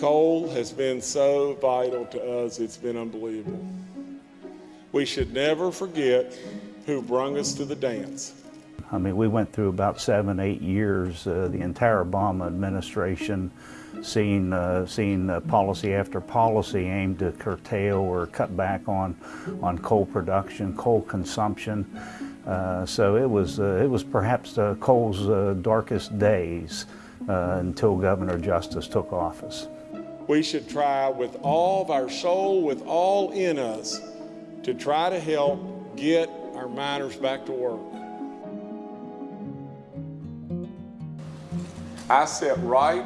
Coal has been so vital to us, it's been unbelievable. We should never forget who brung us to the dance. I mean, we went through about seven, eight years, uh, the entire Obama administration, seeing, uh, seeing uh, policy after policy aimed to curtail or cut back on, on coal production, coal consumption. Uh, so it was, uh, it was perhaps uh, coal's darkest days until Governor Justice took office. We should try with all of our soul, with all in us, to try to help get our miners back to work. I sat right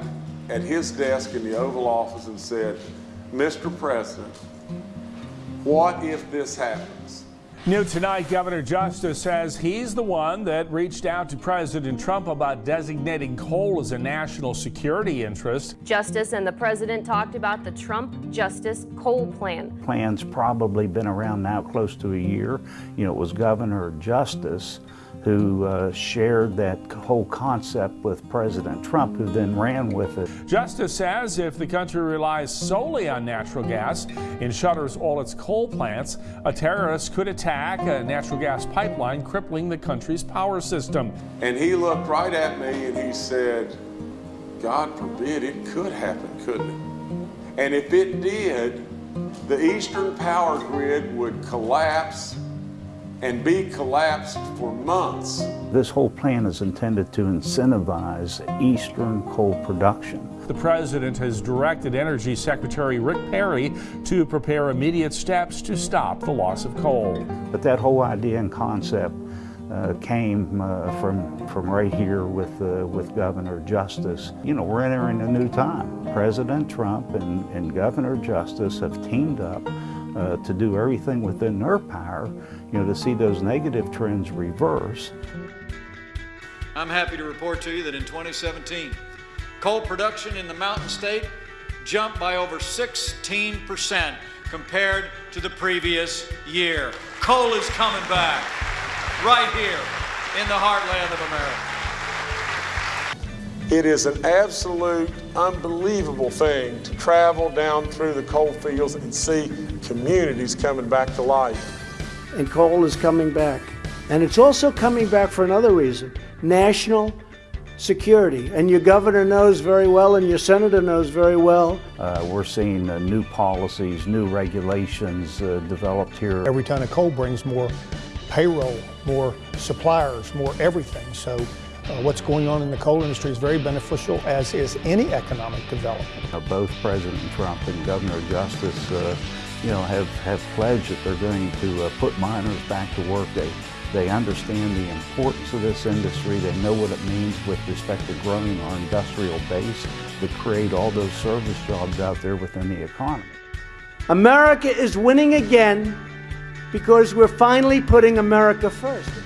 at his desk in the Oval Office and said, Mr. President, what if this happens? New tonight, Governor Justice says he's the one that reached out to President Trump about designating coal as a national security interest. Justice and the president talked about the Trump Justice Coal Plan. Plan's probably been around now close to a year. You know, it was Governor Justice who uh, shared that whole concept with President Trump, who then ran with it. Justice says if the country relies solely on natural gas and shutters all its coal plants, a terrorist could attack a natural gas pipeline, crippling the country's power system. And he looked right at me and he said, God forbid it could happen, couldn't it? And if it did, the eastern power grid would collapse and be collapsed for months. This whole plan is intended to incentivize eastern coal production. The president has directed Energy Secretary Rick Perry to prepare immediate steps to stop the loss of coal. But that whole idea and concept uh, came uh, from from right here with uh, with Governor Justice. You know, we're entering a new time. President Trump and, and Governor Justice have teamed up uh, to do everything within their power, you know, to see those negative trends reverse. I'm happy to report to you that in 2017, coal production in the Mountain State jumped by over 16% compared to the previous year. Coal is coming back right here in the heartland of America. It is an absolute unbelievable thing to travel down through the coal fields and see communities coming back to life. And coal is coming back. And it's also coming back for another reason, national security. And your governor knows very well and your senator knows very well. Uh, we're seeing uh, new policies, new regulations uh, developed here. Every ton of coal brings more payroll, more suppliers, more everything. So uh, what's going on in the coal industry is very beneficial, as is any economic development. Uh, both President Trump and Governor Justice, uh, you know, have, have pledged that they're going to uh, put miners back to work. They, they understand the importance of this industry. They know what it means with respect to growing our industrial base to create all those service jobs out there within the economy. America is winning again because we're finally putting America first.